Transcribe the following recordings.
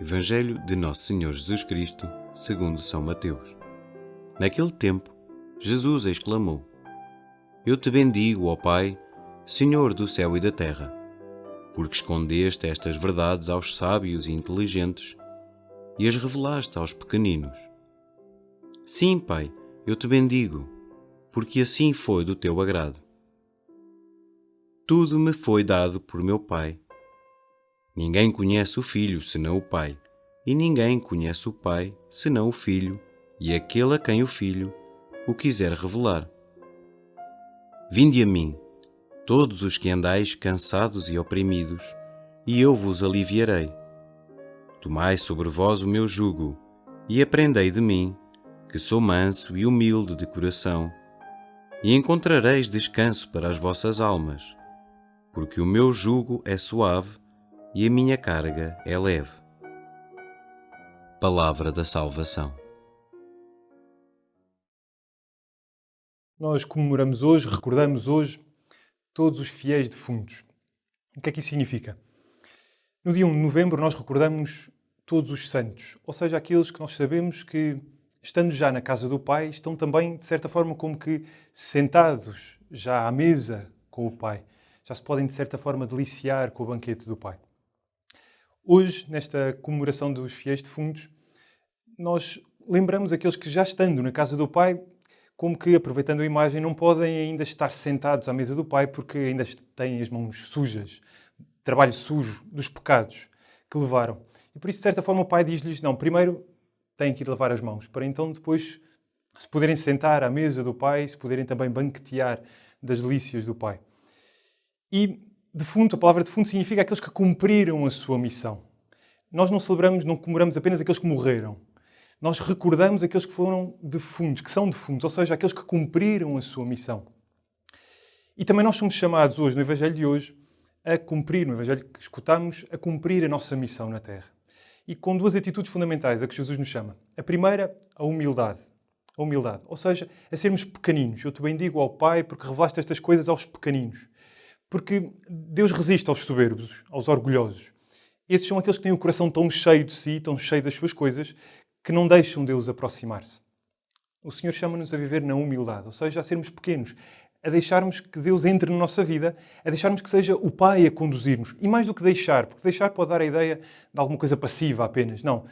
Evangelho de Nosso Senhor Jesus Cristo, segundo São Mateus. Naquele tempo, Jesus exclamou: Eu te bendigo, ó Pai, Senhor do céu e da terra, porque escondeste estas verdades aos sábios e inteligentes e as revelaste aos pequeninos. Sim, Pai, eu te bendigo, porque assim foi do teu agrado. Tudo me foi dado por meu Pai Ninguém conhece o Filho senão o Pai, e ninguém conhece o Pai senão o Filho e aquele a quem o Filho o quiser revelar. Vinde a mim, todos os que andais cansados e oprimidos, e eu vos aliviarei. Tomai sobre vós o meu jugo, e aprendei de mim, que sou manso e humilde de coração, e encontrareis descanso para as vossas almas, porque o meu jugo é suave e a minha carga é leve. Palavra da Salvação. Nós comemoramos hoje, recordamos hoje todos os fiéis defuntos. O que é que isso significa? No dia 1 de novembro nós recordamos todos os santos, ou seja, aqueles que nós sabemos que, estando já na casa do Pai, estão também, de certa forma, como que sentados já à mesa com o Pai. Já se podem, de certa forma, deliciar com o banquete do Pai. Hoje, nesta comemoração dos fiéis defuntos, nós lembramos aqueles que já estando na casa do Pai, como que, aproveitando a imagem, não podem ainda estar sentados à mesa do Pai porque ainda têm as mãos sujas, trabalho sujo dos pecados que levaram. E por isso, de certa forma, o Pai diz-lhes, não, primeiro têm que ir lavar as mãos, para então depois se poderem sentar à mesa do Pai, se poderem também banquetear das delícias do Pai. E defunto, a palavra defunto significa aqueles que cumpriram a sua missão. Nós não celebramos, não comemoramos apenas aqueles que morreram. Nós recordamos aqueles que foram defuntos, que são defuntos, ou seja, aqueles que cumpriram a sua missão. E também nós somos chamados hoje, no Evangelho de hoje, a cumprir, no Evangelho que escutamos, a cumprir a nossa missão na Terra. E com duas atitudes fundamentais a que Jesus nos chama. A primeira, a humildade. A humildade, ou seja, a sermos pequeninos. Eu te bendigo ao Pai porque revelaste estas coisas aos pequeninos. Porque Deus resiste aos soberbos, aos orgulhosos. Esses são aqueles que têm o coração tão cheio de si, tão cheio das suas coisas, que não deixam Deus aproximar-se. O Senhor chama-nos a viver na humildade, ou seja, a sermos pequenos, a deixarmos que Deus entre na nossa vida, a deixarmos que seja o Pai a conduzir-nos. E mais do que deixar, porque deixar pode dar a ideia de alguma coisa passiva apenas. Não.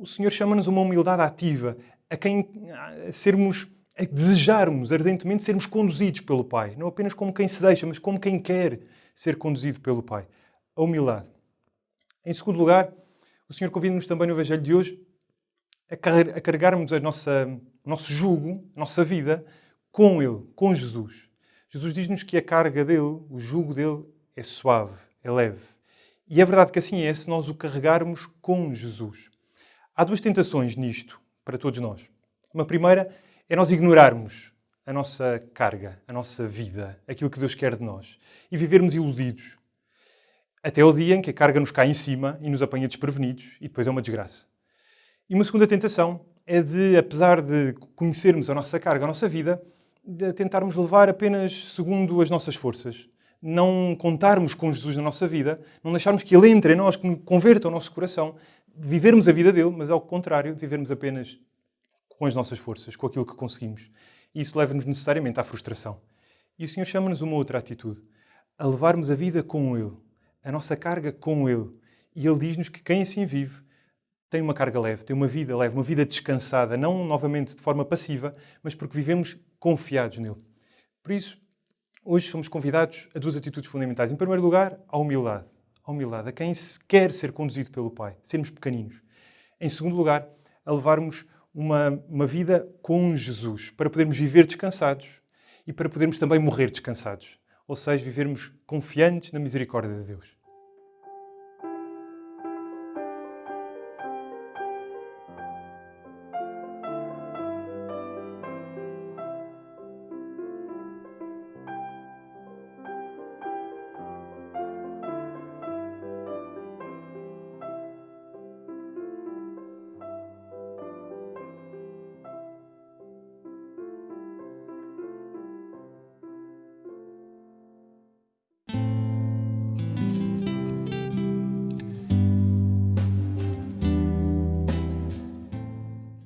O Senhor chama-nos uma humildade ativa, a quem a sermos é desejarmos ardentemente sermos conduzidos pelo Pai. Não apenas como quem se deixa, mas como quem quer ser conduzido pelo Pai. A humildade. Em segundo lugar, o Senhor convida-nos também no Evangelho de hoje a carregarmos a nossa, o nosso jugo, a nossa vida, com Ele, com Jesus. Jesus diz-nos que a carga dele, o jugo dele, é suave, é leve. E é verdade que assim é se nós o carregarmos com Jesus. Há duas tentações nisto para todos nós. Uma primeira é nós ignorarmos a nossa carga, a nossa vida, aquilo que Deus quer de nós e vivermos iludidos. Até o dia em que a carga nos cai em cima e nos apanha desprevenidos e depois é uma desgraça. E uma segunda tentação é de, apesar de conhecermos a nossa carga, a nossa vida, de tentarmos levar apenas segundo as nossas forças. Não contarmos com Jesus na nossa vida, não deixarmos que Ele entre em nós, que converta o nosso coração, vivermos a vida dele, mas ao contrário, vivermos apenas com as nossas forças, com aquilo que conseguimos. E isso leva-nos necessariamente à frustração. E o Senhor chama-nos uma outra atitude, a levarmos a vida com Ele, a nossa carga com Ele. E Ele diz-nos que quem assim vive tem uma carga leve, tem uma vida leve, uma vida descansada, não novamente de forma passiva, mas porque vivemos confiados nele. Por isso, hoje somos convidados a duas atitudes fundamentais. Em primeiro lugar, a humildade. A humildade, a quem quer ser conduzido pelo Pai, sermos pequeninos. Em segundo lugar, a levarmos uma, uma vida com Jesus, para podermos viver descansados e para podermos também morrer descansados. Ou seja, vivermos confiantes na misericórdia de Deus.